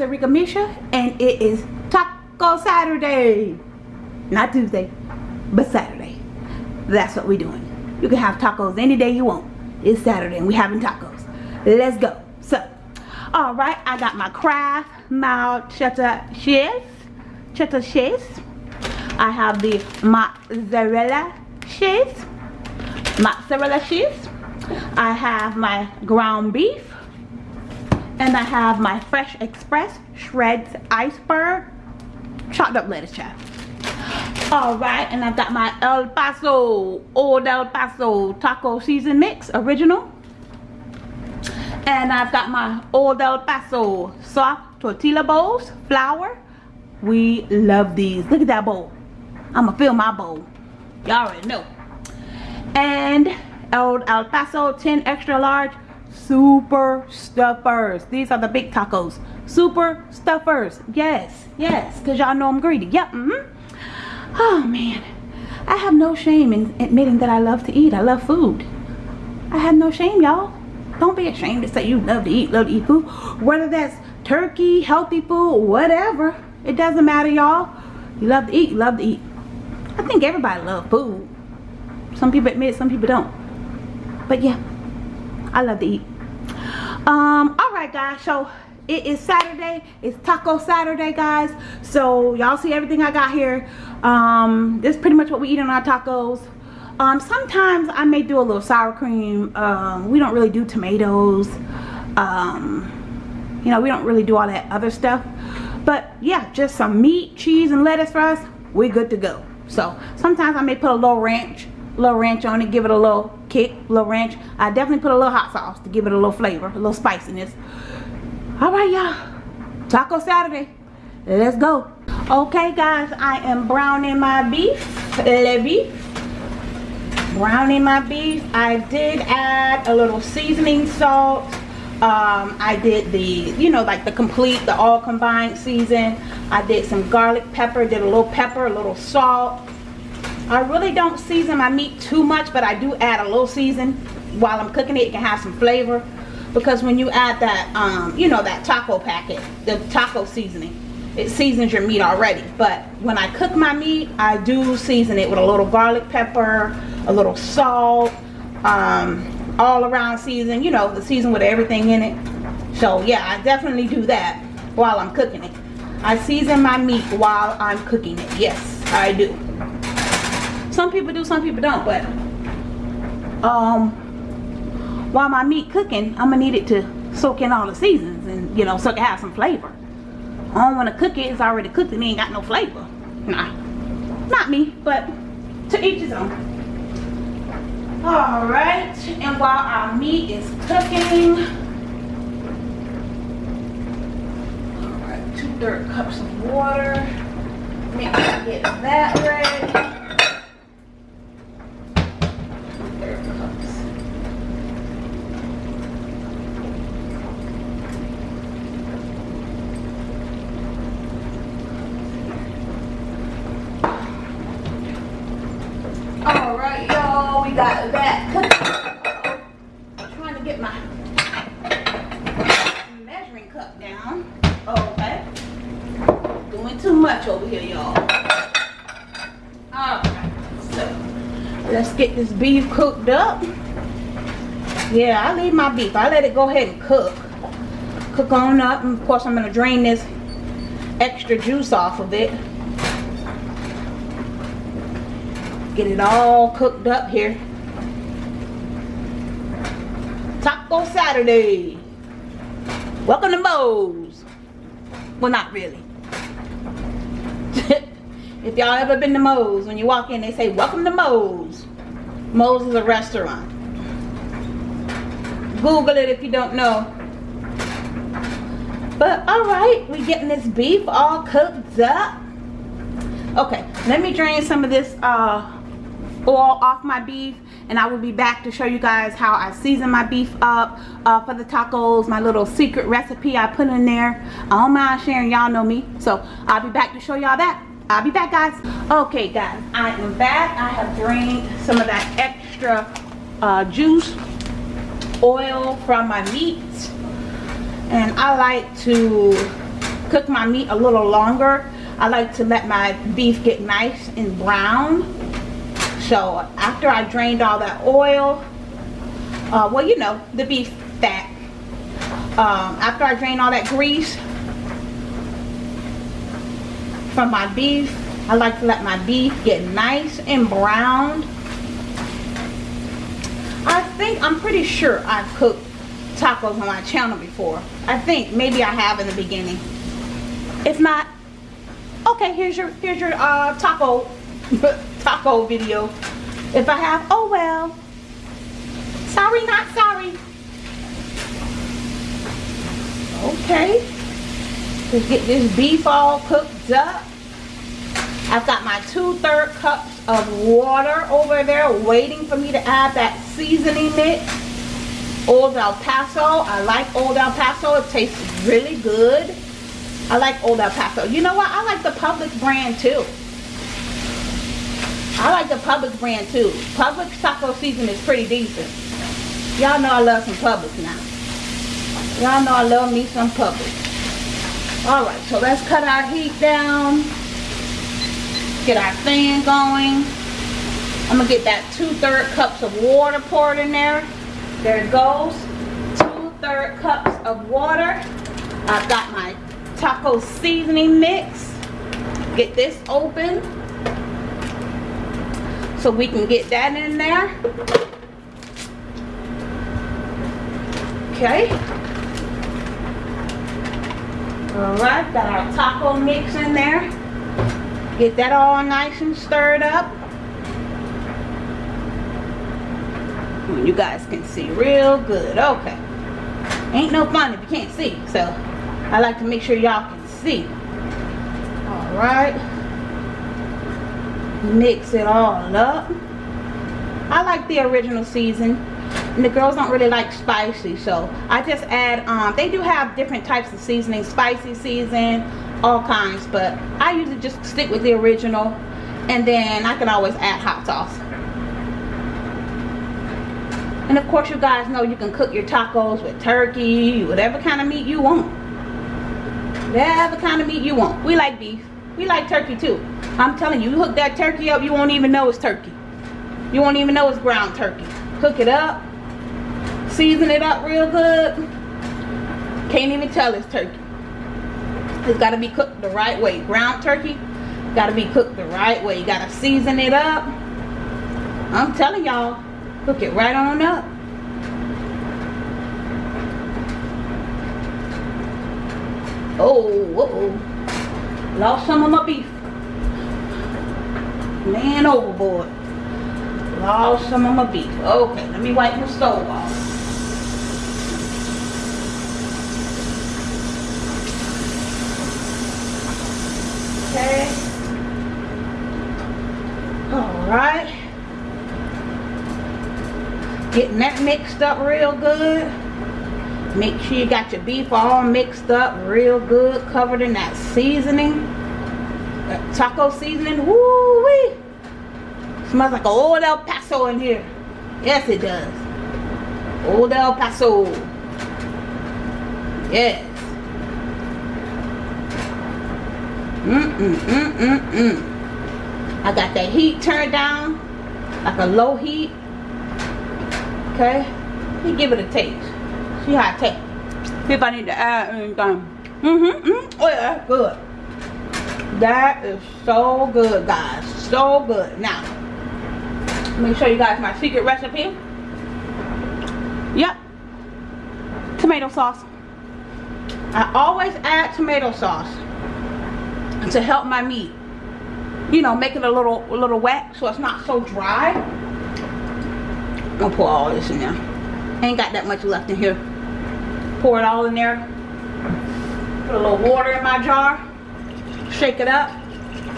it's Arika Misha and it is Taco Saturday. Not Tuesday, but Saturday. That's what we're doing. You can have tacos any day you want. It's Saturday and we're having tacos. Let's go. So, alright, I got my Kraft mild cheddar cheese. Cheddar cheese. I have the mozzarella cheese. Mozzarella cheese. I have my ground beef and I have my Fresh Express Shreds Iceberg chopped up lettuce chop. Alright, and I've got my El Paso, Old El Paso Taco Season Mix, original. And I've got my Old El Paso soft tortilla bowls, flour. We love these. Look at that bowl. I'm to fill my bowl. Y'all already know. And Old El Paso 10 extra large super stuffers. These are the big tacos. Super stuffers. Yes yes. Because y'all know i'm greedy. Yep mm -hmm. oh man. I have no shame in admitting that i love to eat. I love food. I have no shame y'all. Don't be ashamed to say you love to eat love to eat food. Whether that's turkey healthy food whatever. It doesn't matter y'all. You love to eat you love to eat. I think everybody love food. Some people admit some people don't. But yeah I love to eat. Um, alright guys, so it is Saturday. It's Taco Saturday, guys. So y'all see everything I got here. Um, this is pretty much what we eat on our tacos. Um, sometimes I may do a little sour cream. Um, we don't really do tomatoes. Um, you know, we don't really do all that other stuff. But yeah, just some meat, cheese, and lettuce for us. We're good to go. So sometimes I may put a little ranch little ranch on it give it a little kick a little ranch. I definitely put a little hot sauce to give it a little flavor a little spiciness. All right y'all. Taco saturday. Let's go. Okay guys i am browning my beef. Le beef. Browning my beef. I did add a little seasoning salt. Um, I did the, you know, like the complete, the all combined season. I did some garlic pepper, did a little pepper, a little salt, I really don't season my meat too much, but I do add a little season while I'm cooking it. It can have some flavor because when you add that, um, you know, that taco packet, the taco seasoning, it seasons your meat already. But when I cook my meat, I do season it with a little garlic pepper, a little salt, um, all around season, you know, the season with everything in it. So yeah, I definitely do that while I'm cooking it. I season my meat while I'm cooking it. Yes, I do some people do some people don't but um while my meat cooking i'm gonna need it to soak in all the seasons and you know so it can have some flavor. I don't want to cook it it's already cooked and it ain't got no flavor. Nah. Not me but to each his own. All right and while our meat is cooking all right two third cups of water. Make sure I get that ready got that cooking. I'm trying to get my measuring cup down. Okay. Doing too much over here, y'all. Alright, so let's get this beef cooked up. Yeah, I leave my beef. I let it go ahead and cook. Cook on up. And of course, I'm going to drain this extra juice off of it. Get it all cooked up here. Taco Saturday. Welcome to Moe's. Well, not really. if y'all ever been to Moe's, when you walk in, they say, welcome to Moe's. Moe's is a restaurant. Google it if you don't know. But alright, we getting this beef all cooked up. Okay, let me drain some of this uh, oil off my beef and I will be back to show you guys how I season my beef up uh, for the tacos my little secret recipe I put in there I don't mind sharing y'all know me so I'll be back to show y'all that I'll be back guys okay guys I am back I have drained some of that extra uh, juice oil from my meat and I like to cook my meat a little longer. I like to let my beef get nice and brown. So after I drained all that oil, uh, well you know, the beef fat. Um, after I drain all that grease from my beef, I like to let my beef get nice and browned. I think, I'm pretty sure I've cooked tacos on my channel before. I think maybe I have in the beginning. If not, okay, here's your here's your uh, taco taco video. If I have, oh well. Sorry, not sorry. Okay. Let's get this beef all cooked up. I've got my two-third cups of water over there waiting for me to add that seasoning mix. Old El Paso. I like Old El Paso. It tastes really good. I like Old El Paso. You know what? I like the Publix brand too. I like the Publix brand too. Publix taco season is pretty decent. Y'all know I love some Publix now. Y'all know I love me some Publix. Alright, so let's cut our heat down. Get our fan going. I'm to get that two-third cups of water poured in there. There it goes. Two-third cups of water. I've got my taco seasoning mix. Get this open. So we can get that in there. Okay. Alright, got our taco mix in there. Get that all nice and stirred up. You guys can see real good. Okay. Ain't no fun if you can't see. So, I like to make sure y'all can see. Alright. Mix it all up. I like the original season. And the girls don't really like spicy. So, I just add, um, they do have different types of seasoning. Spicy season, all kinds. But I usually just stick with the original. And then I can always add hot sauce. And of course you guys know you can cook your tacos with turkey, whatever kind of meat you want. Whatever kind of meat you want. We like beef. We like turkey too. I'm telling you, you hook that turkey up, you won't even know it's turkey. You won't even know it's ground turkey. Cook it up. Season it up real good. Can't even tell it's turkey. It's got to be cooked the right way. Ground turkey got to be cooked the right way. You got to season it up. I'm telling y'all, cook it right on up. Oh, uh oh. Lost some of my beef. Man overboard. Lost some of my beef. Okay, let me wipe the stove off. Okay. All right? Getting that mixed up real good. Make sure you got your beef all mixed up real good covered in that seasoning. That taco seasoning woo wee smells like old El Paso in here. Yes it does. Old El Paso. Yes. Mm mm mm mm mm I got that heat turned down like a low heat Okay? You give it a taste. See how it tastes. See if I need to add anything. Mm-hmm. Mm Oh yeah, good. That is so good, guys. So good. Now, let me show you guys my secret recipe. Yep. Tomato sauce. I always add tomato sauce to help my meat. You know, make it a little a little wet so it's not so dry. I'm gonna pour all this in there. Ain't got that much left in here. Pour it all in there. Put a little water in my jar. Shake it up.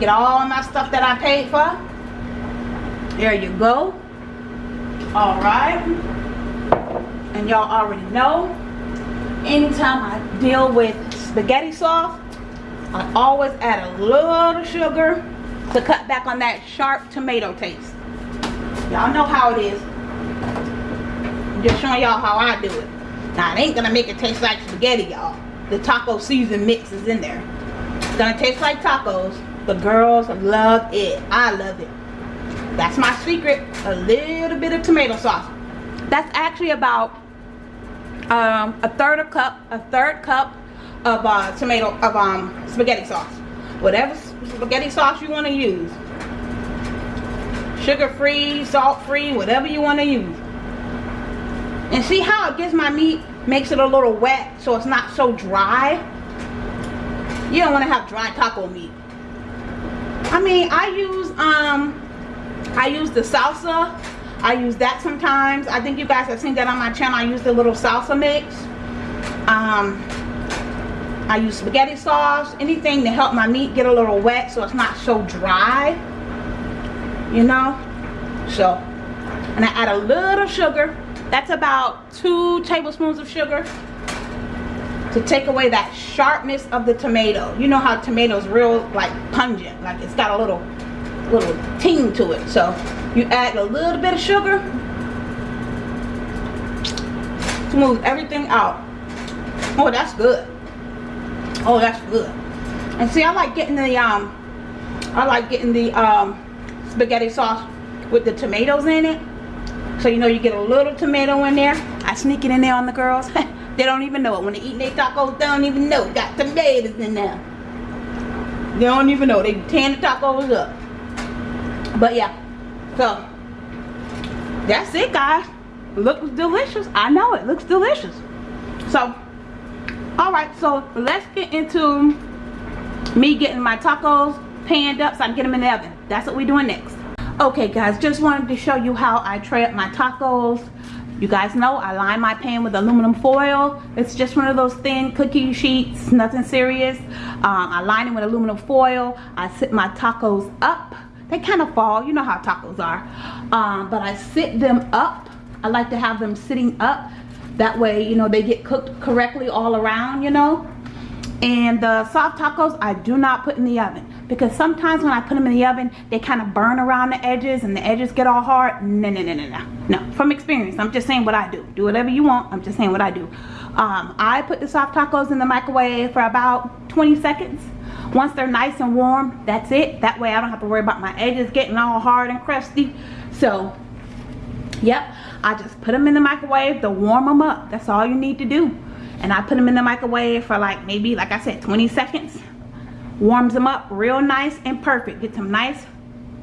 Get all my stuff that I paid for. There you go. Alright. And y'all already know. Anytime I deal with spaghetti sauce, I always add a little sugar to cut back on that sharp tomato taste. Y'all know how it is just showing y'all how I do it. Now, it ain't gonna make it taste like spaghetti, y'all. the taco season mix is in there. It's gonna taste like tacos. The girls love it. I love it. That's my secret. A little bit of tomato sauce. That's actually about um, a third of cup, a third cup of uh, tomato of um, spaghetti sauce. Whatever spaghetti sauce you want to use. Sugar free, salt free, whatever you want to use. And see how it gets my meat, makes it a little wet so it's not so dry. You don't want to have dry taco meat. I mean, I use um I use the salsa. I use that sometimes. I think you guys have seen that on my channel. I use the little salsa mix. Um, I use spaghetti sauce. Anything to help my meat get a little wet so it's not so dry. You know? So, and I add a little sugar. That's about two tablespoons of sugar to take away that sharpness of the tomato. You know how tomatoes real like pungent, like it's got a little little ting to it. So you add a little bit of sugar, smooth everything out. Oh, that's good. Oh, that's good. And see, I like getting the um, I like getting the um, spaghetti sauce with the tomatoes in it. So you know you get a little tomato in there. I sneak it in there on the girls. they don't even know it. When they eat their tacos, they don't even know. Got tomatoes in there. They don't even know. They tan the tacos up but yeah so that's it guys looks delicious i know it looks delicious so all right so let's get into me getting my tacos panned up so i can get them in the oven that's what we're doing next okay guys just wanted to show you how i tray up my tacos you guys know I line my pan with aluminum foil. It's just one of those thin cookie sheets, nothing serious. Um, I line it with aluminum foil. I sit my tacos up they kind of fall you know how tacos are um, but I sit them up I like to have them sitting up that way you know they get cooked correctly all around you know. And the soft tacos I do not put in the oven because sometimes when I put them in the oven they kind of burn around the edges and the edges get all hard. No no no no no no. From experience I'm just saying what I do. Do whatever you want I'm just saying what I do. Um, I put the soft tacos in the microwave for about 20 seconds. Once they're nice and warm that's it. That way I don't have to worry about my edges getting all hard and crusty. So yep I just put them in the microwave to warm them up that's all you need to do. And I put them in the microwave for like maybe like I said 20 seconds. Warms them up real nice and perfect gets them nice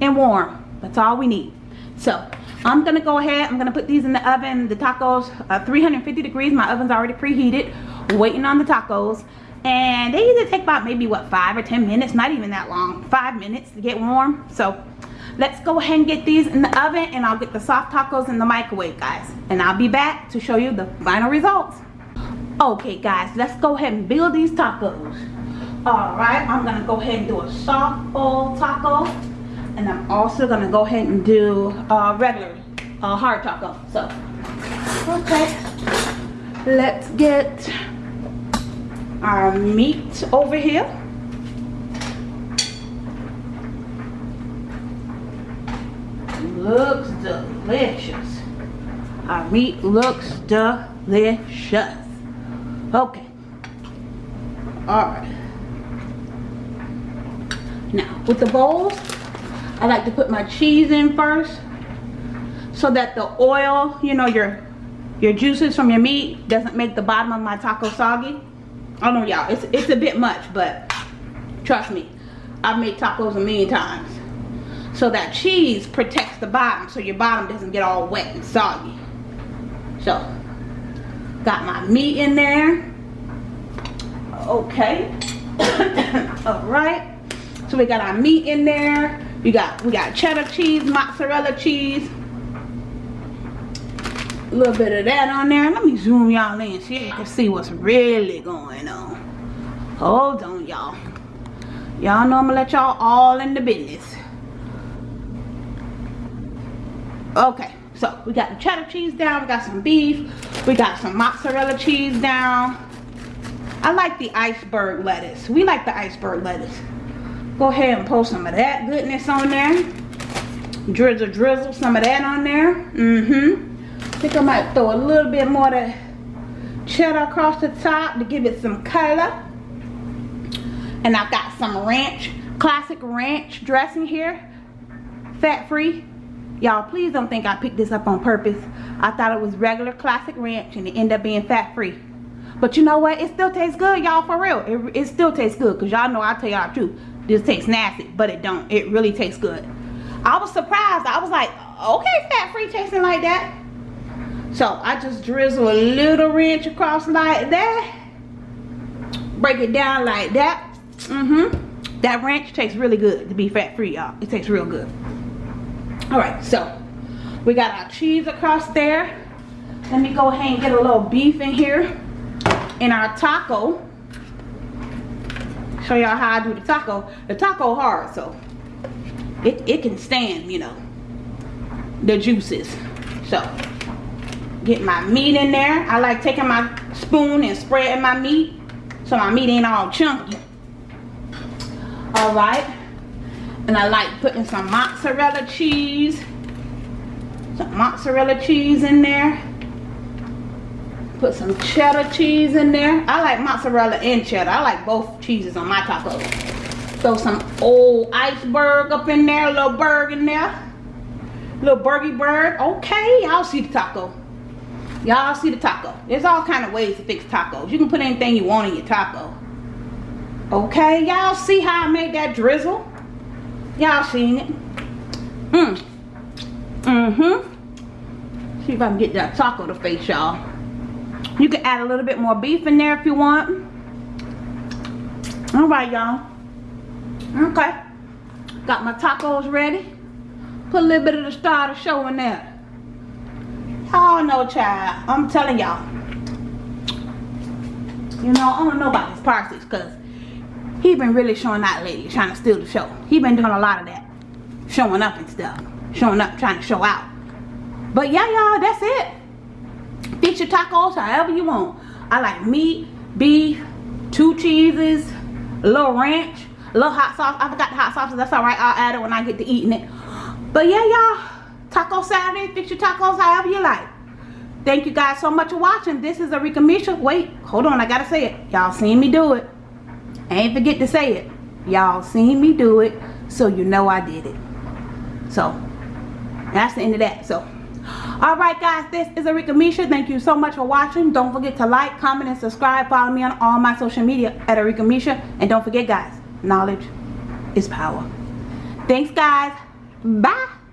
and warm that's all we need. So I'm gonna go ahead I'm gonna put these in the oven the tacos uh, 350 degrees my oven's already preheated waiting on the tacos. And they usually take about maybe what five or ten minutes not even that long five minutes to get warm. So let's go ahead and get these in the oven and I'll get the soft tacos in the microwave guys. And I'll be back to show you the final results. Okay guys let's go ahead and build these tacos. All right I'm gonna go ahead and do a soft bowl taco and I'm also gonna go ahead and do a regular uh, hard taco so. Okay let's get our meat over here. Looks delicious. Our meat looks delicious. Okay. Alright. Now, with the bowls, I like to put my cheese in first so that the oil, you know, your your juices from your meat doesn't make the bottom of my taco soggy. I don't know y'all, it's, it's a bit much, but trust me, I've made tacos a million times. So that cheese protects the bottom so your bottom doesn't get all wet and soggy. So, got my meat in there. Okay. Alright. So we got our meat in there. We got we got cheddar cheese, mozzarella cheese, a little bit of that on there. Let me zoom y'all in so you can see what's really going on. Hold on, y'all. Y'all know I'm gonna let y'all all in the business. Okay, so we got the cheddar cheese down, we got some beef, we got some mozzarella cheese down. I like the iceberg lettuce. We like the iceberg lettuce. Go ahead and pour some of that goodness on there. Drizzle, drizzle some of that on there. Mm-hmm think I might throw a little bit more of cheddar across the top to give it some color. And I've got some ranch, classic ranch dressing here. Fat free. Y'all, please don't think I picked this up on purpose. I thought it was regular classic ranch and it ended up being fat free. But you know what? It still tastes good, y'all, for real. It, it still tastes good because y'all know I tell y'all the truth. This tastes nasty, but it don't. It really tastes good. I was surprised. I was like, okay, fat free tasting like that. So I just drizzle a little ranch across like that. Break it down like that. Mm-hmm. That ranch tastes really good to be fat free, y'all. It tastes real good. Alright, so we got our cheese across there. Let me go ahead and get a little beef in here. In our taco. Show y'all how I do the taco. The taco hard, so it, it can stand, you know, the juices. So get my meat in there. I like taking my spoon and spreading my meat so my meat ain't all chunky. All right. And I like putting some mozzarella cheese. Some mozzarella cheese in there. Put some cheddar cheese in there. I like mozzarella and cheddar. I like both cheeses on my tacos. Throw some old iceberg up in there. A little berg in there. Little burgy bird. Okay, y'all see the taco. Y'all see the taco. There's all kind of ways to fix tacos. You can put anything you want in your taco. Okay, y'all see how I made that drizzle? Y'all seen it? Mm. Mm-hmm. See if I can get that taco to face y'all. You can add a little bit more beef in there if you want. Alright, y'all. Okay. Got my tacos ready. Put a little bit of the star of the show in there. Oh no, child. I'm telling y'all. You know, I don't know about these Parsley because he been really showing out lately, trying to steal the show. He been doing a lot of that. Showing up and stuff. Showing up, trying to show out. But yeah, y'all, that's it. Fix your tacos however you want. I like meat, beef, two cheeses, a little ranch, a little hot sauce. I forgot the hot sauce. That's alright. I'll add it when I get to eating it. But yeah, y'all. Taco Saturday. Fix your tacos however you like. Thank you guys so much for watching. This is Arika Misha. Wait, hold on. I gotta say it. Y'all seen me do it. I ain't forget to say it. Y'all seen me do it. So you know I did it. So, that's the end of that. So, alright guys. This is Arika Misha. Thank you so much for watching. Don't forget to like, comment, and subscribe. Follow me on all my social media at Arika Misha. And don't forget guys, knowledge is power. Thanks guys. Bye.